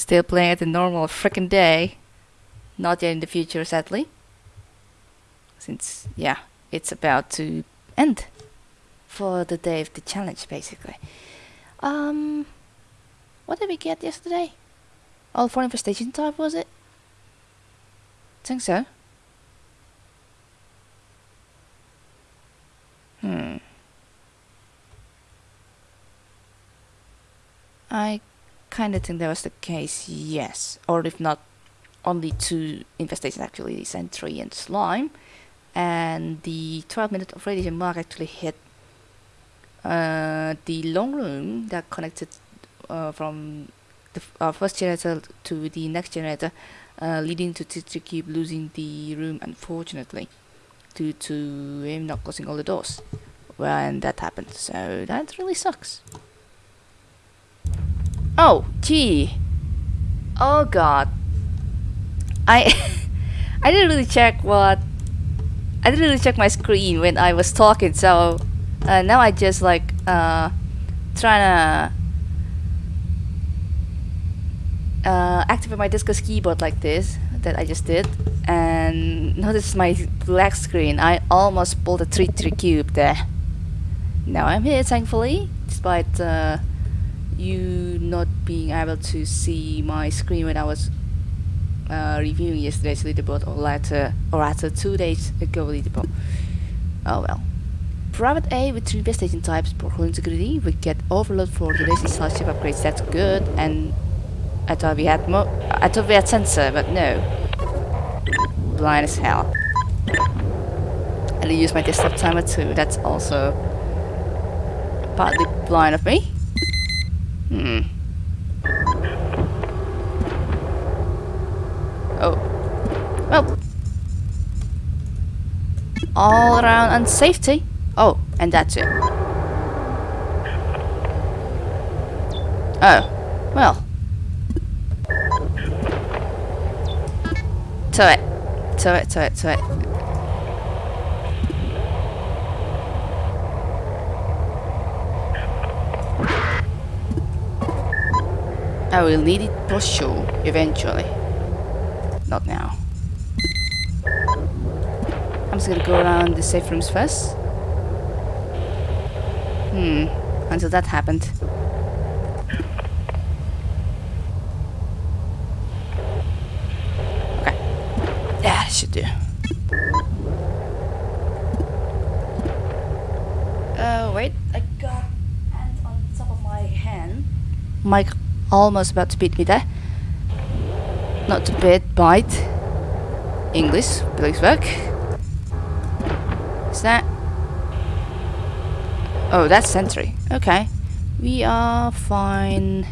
Still playing at a normal freaking day. Not yet in the future, sadly. Since, yeah, it's about to end for the day of the challenge, basically. Um, what did we get yesterday? All for infestation type, was it? think so. Hmm. I kind of think that was the case, yes. Or if not, only two infestations actually, Sentry and Slime. And the 12 minute of radiation mark actually hit uh, the long room that connected uh, from the uh, first generator to the next generator, uh, leading to Tetra Cube losing the room unfortunately, due to him not closing all the doors when that happened. So that really sucks. Oh, gee. Oh god. I I didn't really check what I didn't really check my screen when I was talking, so uh, now I just like uh trying to uh, activate my Discus keyboard like this that I just did and notice my black screen I almost pulled a 3-3 cube there now I'm here thankfully despite uh, you not being able to see my screen when I was uh, reviewing yesterday's leaderboard or later or after two days ago leaderboard oh well Private A with 3 infestation types, poor integrity, we get overload for today's installation upgrades, that's good, and I thought we had mo I thought we had sensor, but no. Blind as hell. And I use my desktop timer too, that's also partly blind of me. Hmm. Oh. Well. All around unsafety. Oh, and that's it. Oh. Well. To it. To it, to it, to it. I will need it for sure, eventually. Not now. I'm just gonna go around the safe rooms first. Hmm, until that happened. Okay. Yeah, that should do. Uh, wait, I got hand on top of my hand. Mike almost about to beat me there. Not to bit, bite. English, please work. Is that? Oh, that's Sentry. Okay. We are fine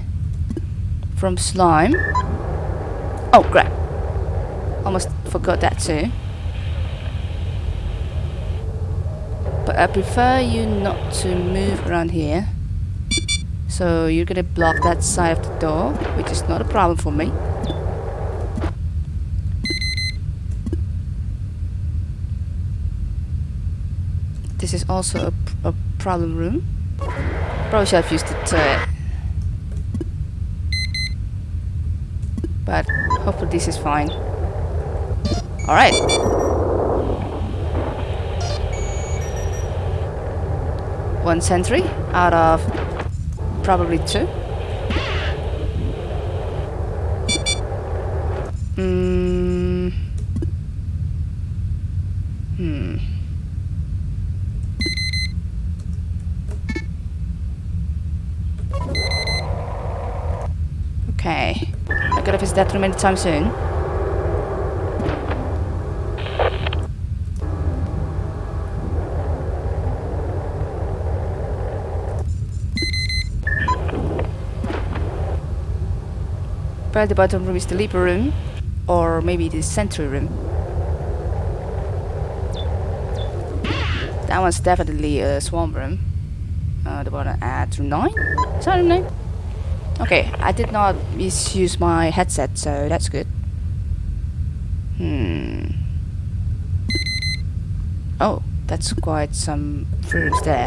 from slime. Oh, crap. Almost forgot that too. But I prefer you not to move around here. So you're gonna block that side of the door, which is not a problem for me. This is also a, a problem room. Probably should have used the turret. Uh, but hopefully this is fine. Alright. One sentry out of probably two. Mm. Hmm. Okay. I gotta visit that room anytime soon. Probably the bottom room is the Leaper room, or maybe the Sentry room. That one's definitely a Swarm room. Uh, the bottom at room 9? Is that room 9? Okay, I did not misuse my headset, so that's good. Hmm. Oh, that's quite some rooms there.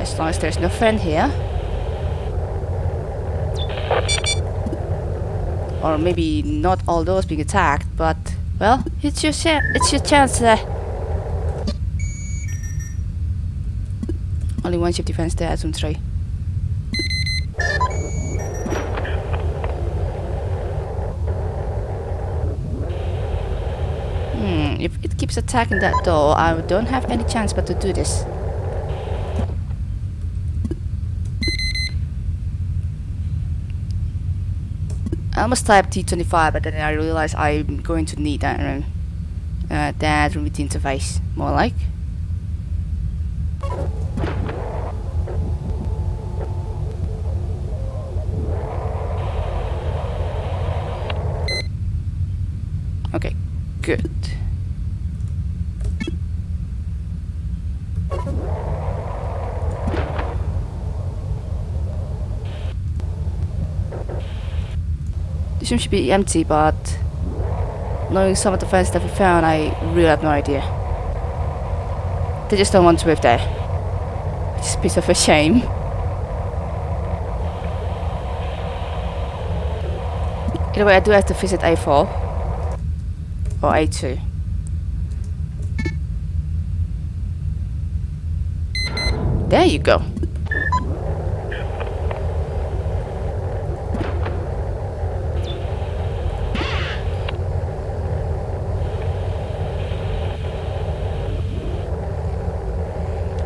As long as there's no friend here. Or maybe not all those being attacked, but well, it's your it's your chance. Uh. Only one ship defense there, Zoom 3. Hmm, if it keeps attacking that door, I don't have any chance but to do this. I almost typed T25, but then I realized I'm going to need that room. Uh, that room with the interface, more like. Okay, good. Room should be empty, but knowing some of the fans that we found, I really have no idea. They just don't want to live there. It's a piece of a shame. Either way, I do have to visit A4 or A2. There you go.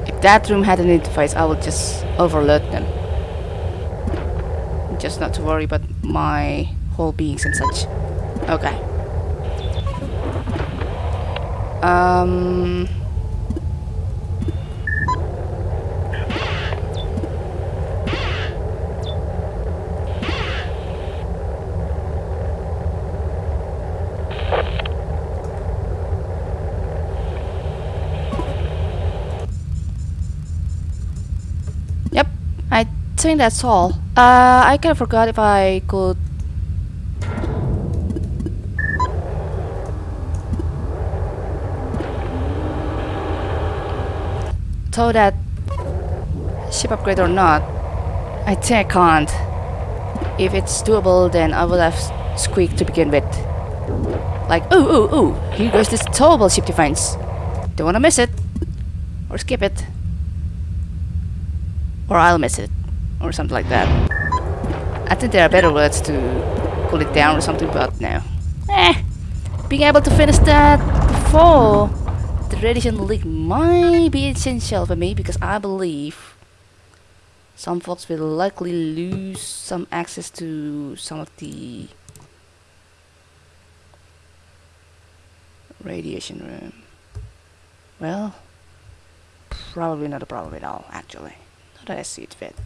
If that room had an interface, I would just overload them. Just not to worry about my whole beings and such. Okay. Um. I think that's all. Uh, I kind of forgot if I could tow that ship upgrade or not. I think I can't. If it's doable, then I will have Squeak to begin with. Like, ooh, ooh, ooh, here goes this towable ship defense. Don't wanna miss it. Or skip it. Or I'll miss it. Or something like that. I think there are better words to cool it down or something, but no. Eh, being able to finish that before the radiation leak might be essential for me because I believe some folks will likely lose some access to some of the radiation room. Well, probably not a problem at all, actually. Not